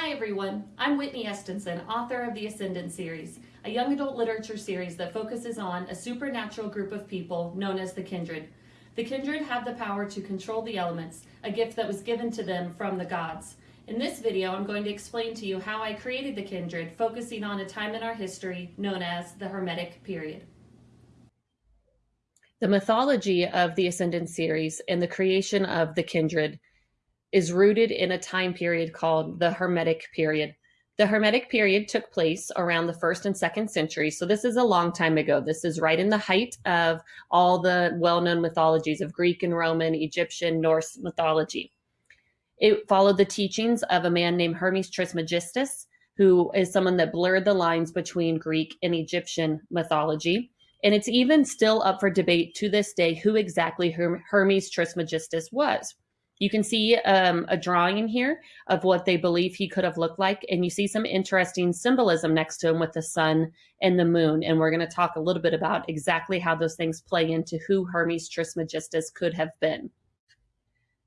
Hi everyone, I'm Whitney Estenson, author of the Ascendant series, a young adult literature series that focuses on a supernatural group of people known as the Kindred. The Kindred have the power to control the elements, a gift that was given to them from the gods. In this video, I'm going to explain to you how I created the Kindred, focusing on a time in our history known as the Hermetic period. The mythology of the Ascendant series and the creation of the Kindred is rooted in a time period called the Hermetic period. The Hermetic period took place around the first and second century. So this is a long time ago. This is right in the height of all the well-known mythologies of Greek and Roman, Egyptian, Norse mythology. It followed the teachings of a man named Hermes Trismegistus, who is someone that blurred the lines between Greek and Egyptian mythology. And it's even still up for debate to this day who exactly Hermes Trismegistus was. You can see um, a drawing in here of what they believe he could have looked like. And you see some interesting symbolism next to him with the sun and the moon. And we're going to talk a little bit about exactly how those things play into who Hermes Trismegistus could have been.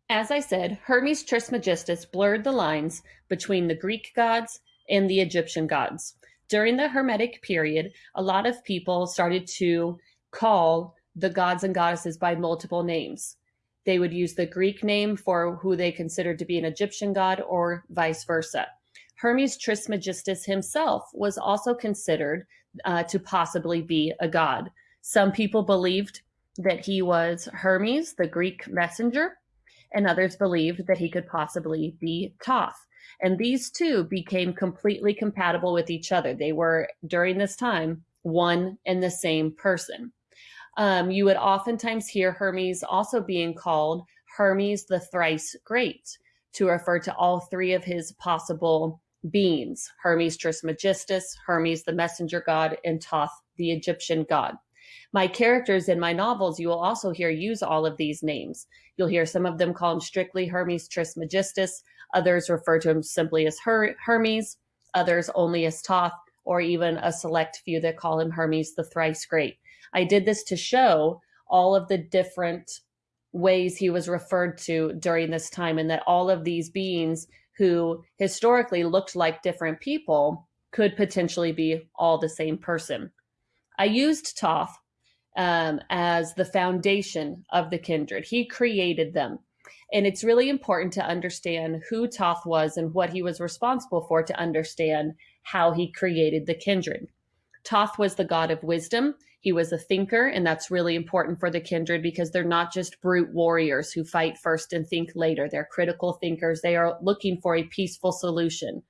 As I said, Hermes Trismegistus blurred the lines between the Greek gods and the Egyptian gods. During the Hermetic period, a lot of people started to call the gods and goddesses by multiple names they would use the Greek name for who they considered to be an Egyptian god or vice versa. Hermes Trismegistus himself was also considered uh, to possibly be a god. Some people believed that he was Hermes, the Greek messenger, and others believed that he could possibly be Thoth. And these two became completely compatible with each other. They were, during this time, one and the same person. Um, you would oftentimes hear Hermes also being called Hermes the thrice great to refer to all three of his possible beings Hermes Trismegistus, Hermes the messenger god, and Thoth the Egyptian god. My characters in my novels, you will also hear use all of these names. You'll hear some of them call him strictly Hermes Trismegistus, others refer to him simply as Her Hermes, others only as Thoth, or even a select few that call him Hermes the thrice great. I did this to show all of the different ways he was referred to during this time and that all of these beings who historically looked like different people could potentially be all the same person. I used Thoth um, as the foundation of the kindred. He created them. And it's really important to understand who Thoth was and what he was responsible for to understand how he created the kindred. Thoth was the god of wisdom. He was a thinker, and that's really important for the kindred because they're not just brute warriors who fight first and think later. They're critical thinkers. They are looking for a peaceful solution.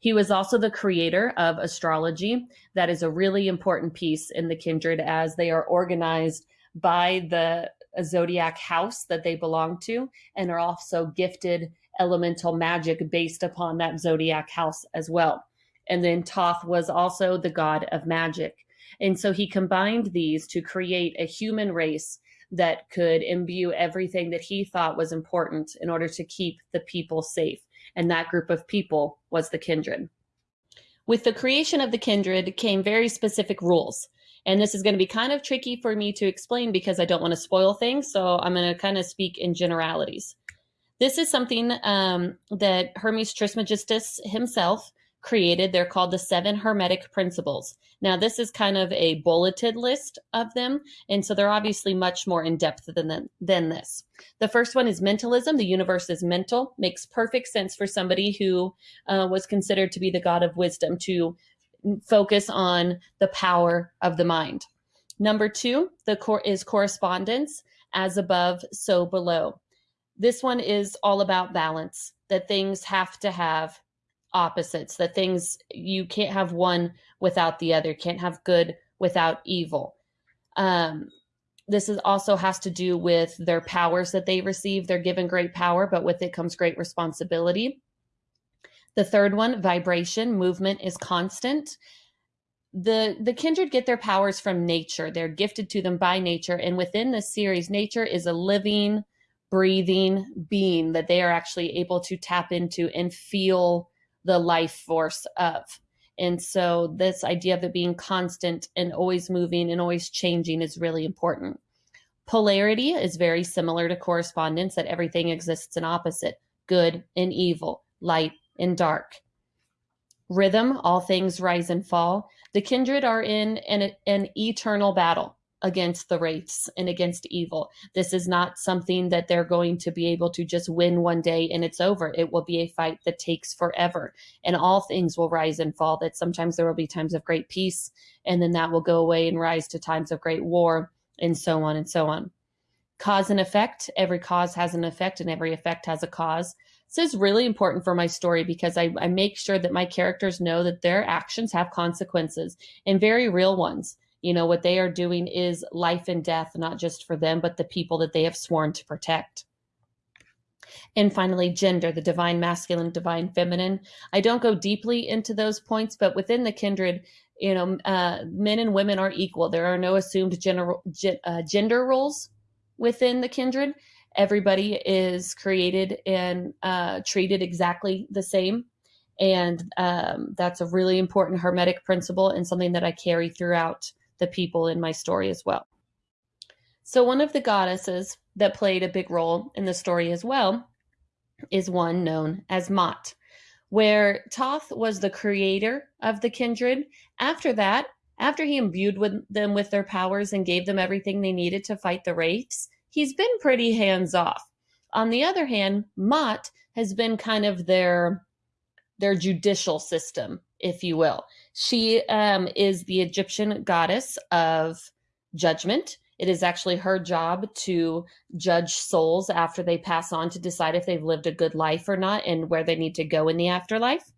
He was also the creator of astrology. That is a really important piece in the kindred as they are organized by the zodiac house that they belong to and are also gifted elemental magic based upon that zodiac house as well. And then Thoth was also the god of magic. And so he combined these to create a human race that could imbue everything that he thought was important in order to keep the people safe. And that group of people was the kindred. With the creation of the kindred came very specific rules. And this is going to be kind of tricky for me to explain because I don't want to spoil things. So I'm going to kind of speak in generalities. This is something um, that Hermes Trismegistus himself created. They're called the seven hermetic principles. Now, this is kind of a bulleted list of them. And so they're obviously much more in depth than, than this. The first one is mentalism. The universe is mental. Makes perfect sense for somebody who uh, was considered to be the God of wisdom to focus on the power of the mind. Number two, the core is correspondence as above, so below. This one is all about balance, that things have to have opposites, that things you can't have one without the other, can't have good without evil. Um, this is also has to do with their powers that they receive. They're given great power, but with it comes great responsibility. The third one, vibration, movement is constant. The the kindred get their powers from nature. They're gifted to them by nature. And within this series, nature is a living, breathing being that they are actually able to tap into and feel the life force of. And so this idea of it being constant and always moving and always changing is really important. Polarity is very similar to correspondence that everything exists in opposite, good and evil, light and dark. Rhythm, all things rise and fall. The kindred are in an, an eternal battle against the wraiths and against evil. This is not something that they're going to be able to just win one day and it's over. It will be a fight that takes forever and all things will rise and fall. That sometimes there will be times of great peace and then that will go away and rise to times of great war and so on and so on. Cause and effect. Every cause has an effect and every effect has a cause. This is really important for my story because I, I make sure that my characters know that their actions have consequences and very real ones you know, what they are doing is life and death, not just for them, but the people that they have sworn to protect. And finally, gender, the divine masculine, divine feminine. I don't go deeply into those points, but within the kindred, you know, uh, men and women are equal. There are no assumed general, uh, gender roles within the kindred. Everybody is created and uh, treated exactly the same. And um, that's a really important Hermetic principle and something that I carry throughout the people in my story as well. So, one of the goddesses that played a big role in the story as well is one known as Ma'at, where Thoth was the creator of the kindred. After that, after he imbued with them with their powers and gave them everything they needed to fight the wraiths, he's been pretty hands off. On the other hand, Ma'at has been kind of their their judicial system, if you will. She um, is the Egyptian goddess of judgment. It is actually her job to judge souls after they pass on to decide if they've lived a good life or not and where they need to go in the afterlife.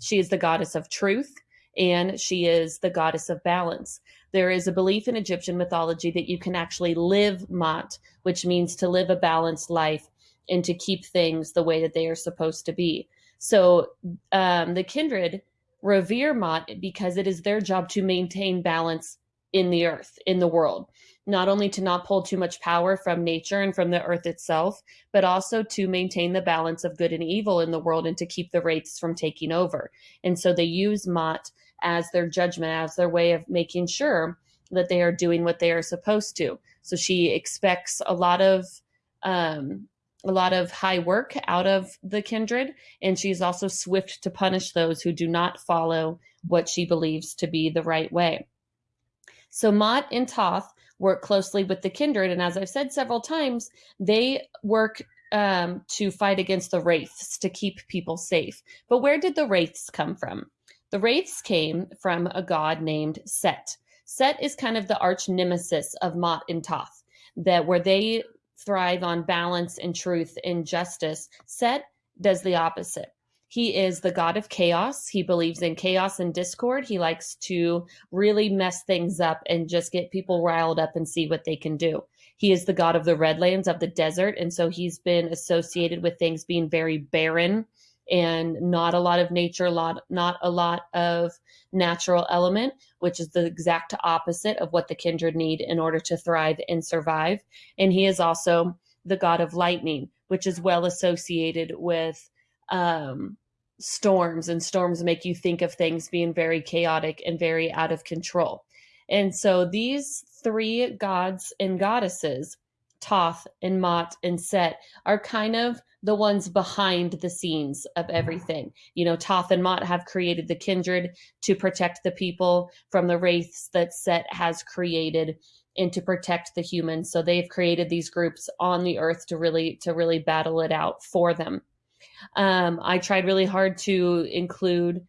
She is the goddess of truth and she is the goddess of balance. There is a belief in Egyptian mythology that you can actually live Ma'at, which means to live a balanced life and to keep things the way that they are supposed to be. So um, the kindred revere Ma'at because it is their job to maintain balance in the earth, in the world. Not only to not pull too much power from nature and from the earth itself, but also to maintain the balance of good and evil in the world and to keep the wraiths from taking over. And so they use Ma'at as their judgment, as their way of making sure that they are doing what they are supposed to. So she expects a lot of um, a lot of high work out of the kindred, and she's also swift to punish those who do not follow what she believes to be the right way. So Ma'at and Thoth work closely with the kindred, and as I've said several times, they work um, to fight against the wraiths to keep people safe. But where did the wraiths come from? The wraiths came from a god named Set. Set is kind of the arch nemesis of Ma'at and Thoth, that where they thrive on balance and truth and justice. Set does the opposite. He is the god of chaos. He believes in chaos and discord. He likes to really mess things up and just get people riled up and see what they can do. He is the god of the redlands of the desert. And so he's been associated with things being very barren and not a lot of nature, lot, not a lot of natural element, which is the exact opposite of what the kindred need in order to thrive and survive. And he is also the god of lightning, which is well associated with um, storms, and storms make you think of things being very chaotic and very out of control. And so these three gods and goddesses, Thoth and Ma'at and Set, are kind of the ones behind the scenes of everything. You know, Thoth and Ma'at have created the kindred to protect the people from the wraiths that Set has created and to protect the humans. So they've created these groups on the earth to really to really battle it out for them. Um, I tried really hard to include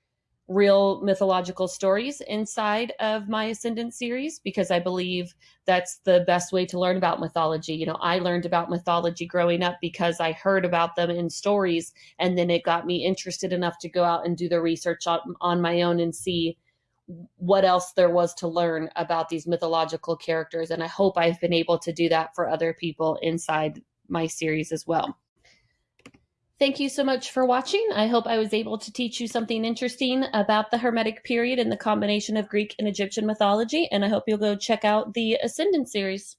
real mythological stories inside of my Ascendant series because I believe that's the best way to learn about mythology. You know, I learned about mythology growing up because I heard about them in stories, and then it got me interested enough to go out and do the research on, on my own and see what else there was to learn about these mythological characters. And I hope I've been able to do that for other people inside my series as well. Thank you so much for watching. I hope I was able to teach you something interesting about the Hermetic period and the combination of Greek and Egyptian mythology, and I hope you'll go check out the Ascendant series.